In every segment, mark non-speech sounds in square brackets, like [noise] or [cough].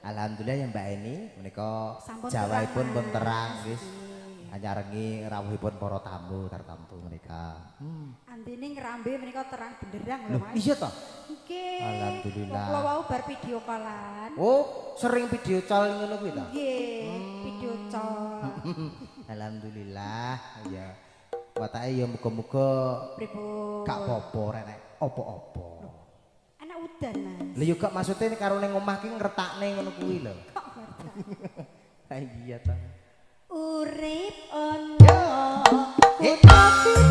Alhamdulillah ya Mbak Eni menika terang, pun terang wis anyarengi rawuhipun para tamu tartamtu menika. Hmm. Antine ngrambe menika terang benderang lho Mas. iya toh? Nggih. Alhamdulillah. Kula wau bar video callan. Oh, sering video call ngono kuwi ta? Nggih, video call. [laughs] Alhamdulillah ya. Watake ya muga-muga Pripun? gak apa-apa rek apa-apa. Udan, Mas. Lha yo gak maksude karo ning omah ki ngretakne ngono kuwi lho. Kok ngerti? Ha [laughs] iya ta. Urip ono kutha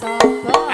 só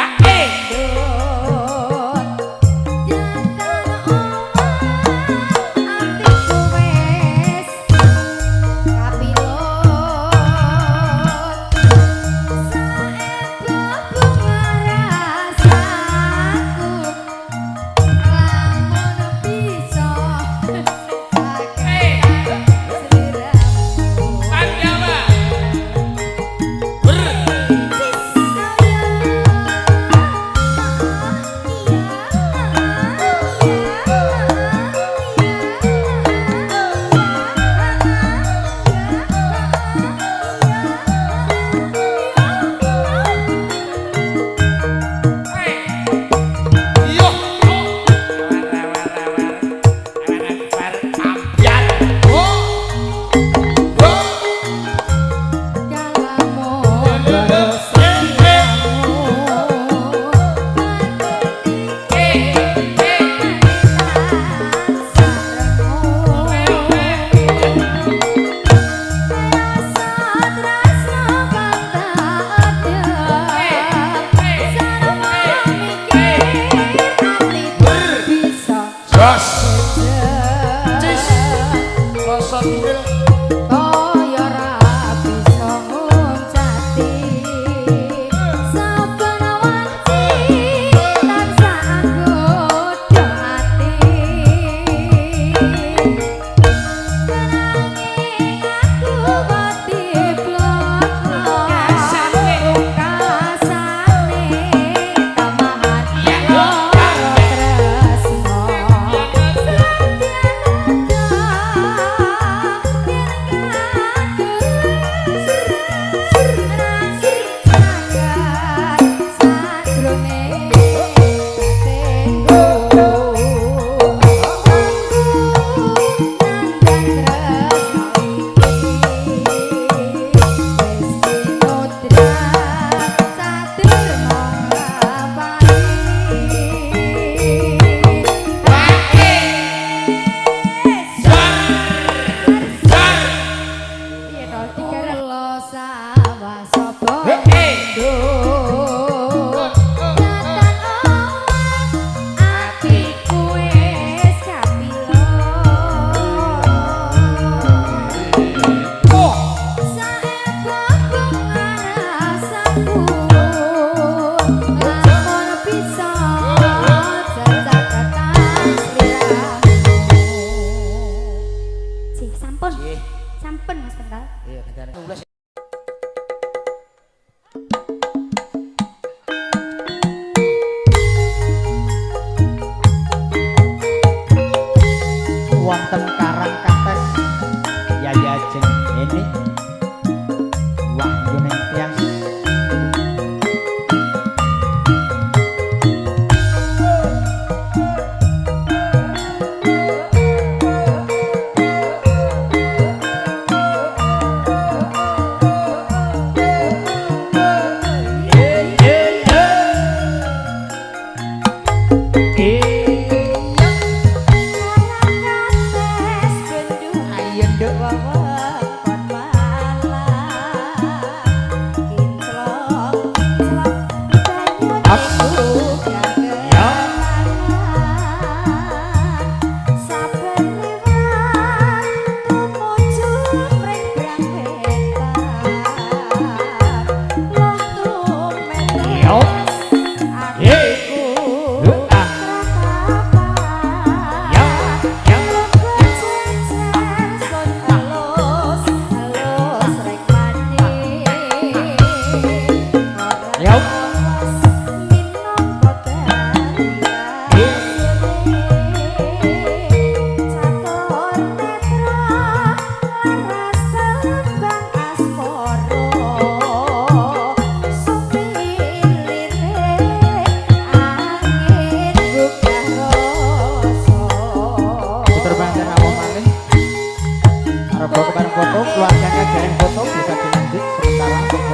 Nggih. sampun mas kental iya yeah, bentar wonten karang kates ya ya jeng ini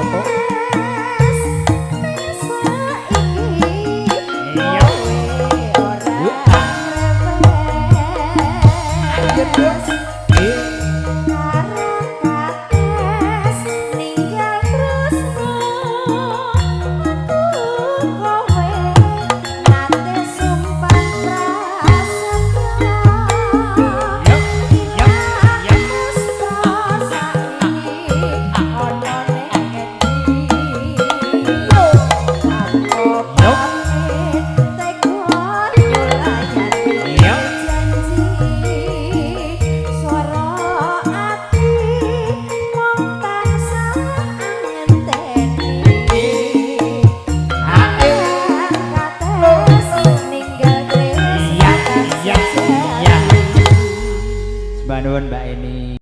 宝宝。